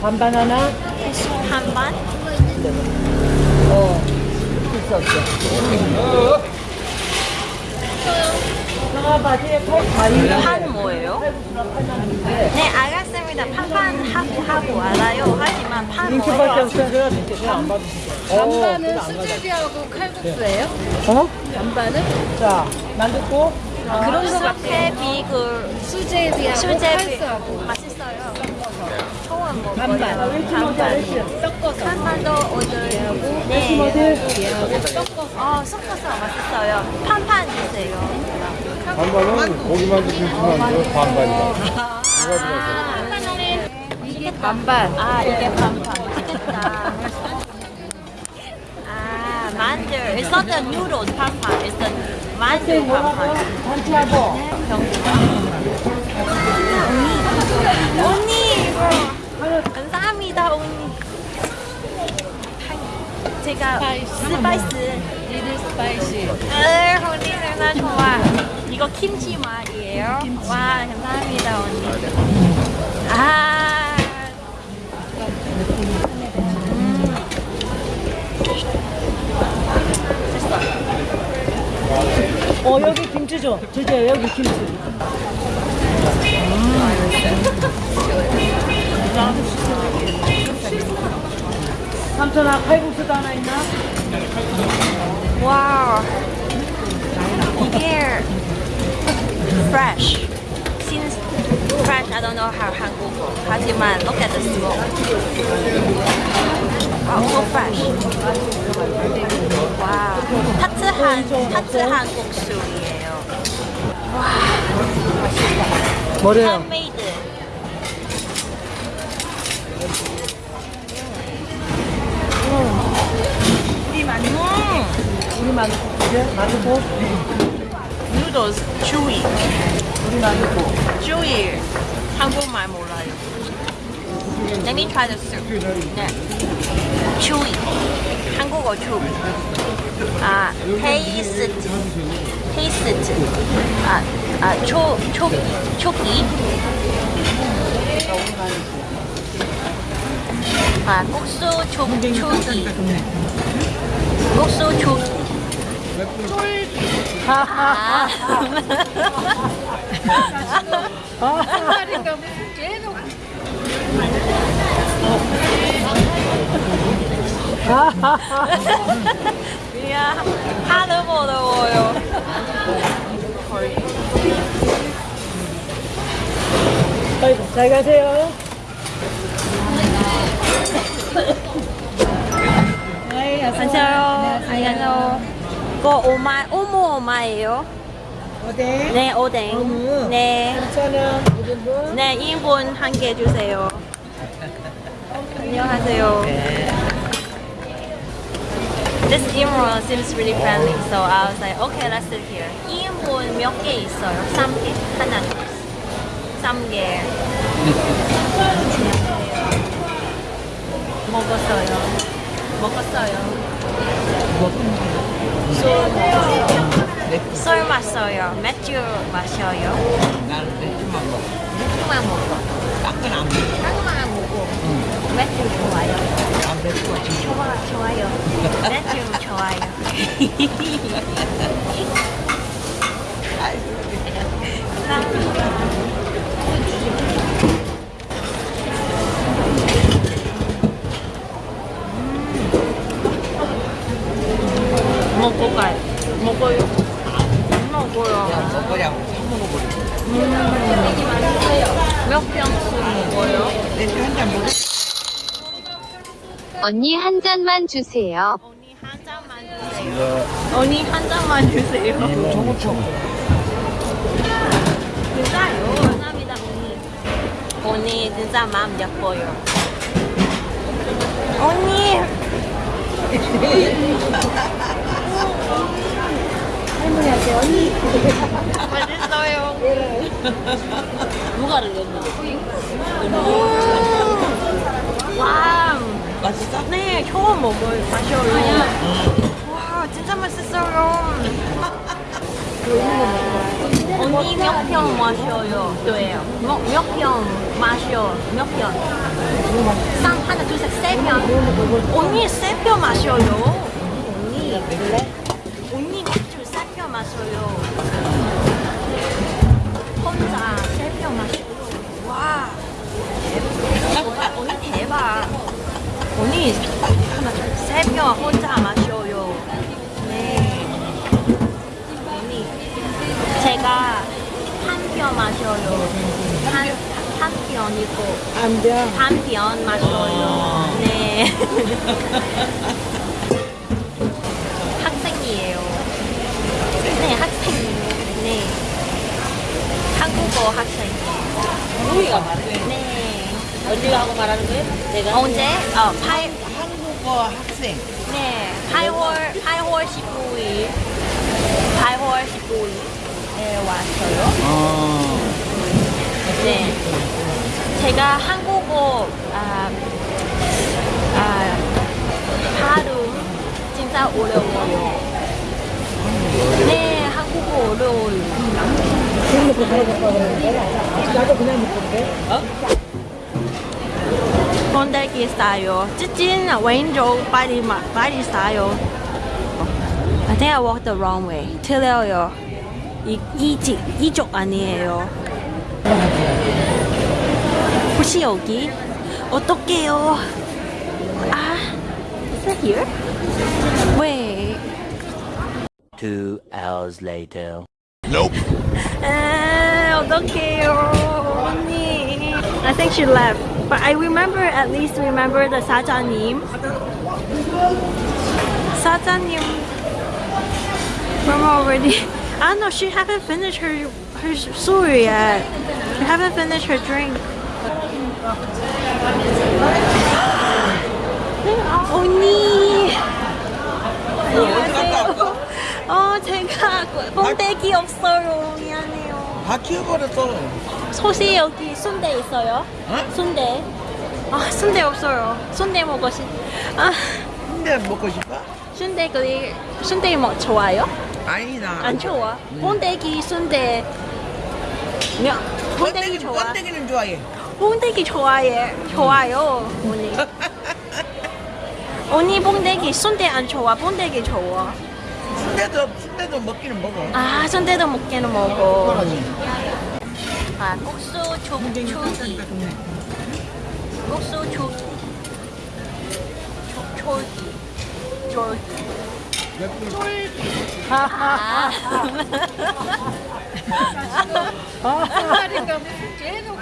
반반 하나? 반반? 어. 필수 없어. 바지에 팔. 판 뭐예요? 네 알겠습니다. 판판 하고 하고 알아요. 하지만 판 뭐예요? 반반은 수제비하고 칼국수예요? 어? 반반은? 자, 만두국. 그런 거 같아. 수제비 그 수제비하고 수제비 칼국수하고 맛있어요. 반반. 반반. 섞어서 한반도 오늘 무슨 네. 섞어서 어 섞어서 맛있어요. 판판 주세요. 반반은 고기만두 김치만두 반반이다. 이게 반반. 아 이게 반반. 맛있겠다. 아 만두. It's not the noodles 반반. It's the 만두 반반. 단체 스파이스. 리들 스파이시. 에 언니 누나 좋아. 이거 김치 맛이에요. 와 감사합니다 언니. 아. 음. 됐어. 어, 여기 김치 줘. 주제 여기 김치. 삼촌아, 칼국수도 하나 있나? 와우. 이게 fresh. Since fresh, I don't know how 한국어. 하지만 look at the smoke. Wow, so fresh. 와우. 타트한 타트한 국수이에요. 뭐래요? handmade. 우리 만두. 우리 만두국 주제? 만두국? Noodles chewy. chewy. 한국말 몰라요. Let me try the soup. 네. chewy. 한국어 chewy. 아, taste. taste. 아, 아, 초, 초, 초기. 아, 국수 초, 초기. 국수 초기. 아. 말인가 무슨 계속 미안 하도 어려워요 아이고, 잘 가세요. 안녕하세요 안녕하세요 이거 오마 오모 오마예요 어디? 네 오뎅 어묵. 네 괜찮아. 1인분? 네, 1인분 한 개 주세요. 안녕하세요. This Imran seems really friendly, so I was like, okay, let's sit here. 2인분 몇 개 있어요? 3개? 하나, 둘, 3개. 먹었어요. 먹었어요. 술 먹었어요. 술 마셔요. 맥주 마셔요. 나는 맥주만 먹어. 맥주만 먹어. 딴건 안 먹어. 한국만 먹고 맥주 좋아요. 아, 맥주가 진짜 좋아 좋아요. 맥주 좋아요. 먹고 가요. 먹어요. 먹어요. 그냥 먹으려고 사 먹어버려. 몇 병씩 먹어요? 맥주 한잔 먹어. 언니 한 잔만 주세요. 언니 한 잔만 주세요. 언니 한 잔만 주세요. 진짜요? 감사합니다 언니. 언니 진짜 마음 예뻐요. 언니. 할머니한테 언니. 맛있어요. 누가? 와. 맛있어? 네, 처음 먹어요. 마셔요. 와, 진짜 맛있어요. 언니 몇병 마셔요? 네. 몇, 몇병 마셔? 몇 병? 쌍 하나 둘셋세 병. 언니 세병 마셔요. 언니 세병 마셔요. 혼자 세 병 마셔요. 와. 대박. 언니 대박. 언니 세병 혼자 마셔요. 네. 언니 제가 한 병 마셔요. 한, 한 병이고 안병. 한 병 마셔요. 네. 학생이에요. 네, 학생이에요. 네. 한 국어 학생이에요. 우리가 말해. 네. 언니가 하고 말하는 거예요? 내가? 언제? 어, 8, 한국어 학생. 네, 8월, 8월 19일. 8월 19일에 왔어요. 어. 네. 제가 한국어, 아, 아, 발음 진짜 어려워요. 네, 그냥 먹던데. 번데기 싸요. 찌찐 왼쪽 빨리 마, 빨리 싸요. I think I walked the wrong way. 틀려요. 이쪽 아니에요. 혹시 여기? 어떡해요? 아, is it here? Wait. Two hours later. 에, 어떡해요, 언니. I think she left. But I remember, at least remember the 사장님. 사장님. Remember already? I don't know, she haven't finished her, her story yet. She haven't finished her drink. 언니. 번데기 없어요. 미안해요. 다 키워버렸어. 소시 여기 순대 있어요? 어? 순대. 아, 순대 없어요. 순대 먹고 싶. 아, 근데 먹고 싶어? 순대 그리 순대 뭐 좋아요? 아니 나. 안 좋아. 번데기 순대. 야, 번데기 좋아. 번데기는 좋아해. 번데기 좋아해. 좋아요. 언니. 언니 번데기 순대 안 좋아. 번데기 좋아. 순대도 순대도 먹기는 먹어. 아, 순대도 먹기는 먹어. 아, 국수 초, 초기. 국수 초기. 초, 초기. 초기. 아. 그러니까 무슨 죄도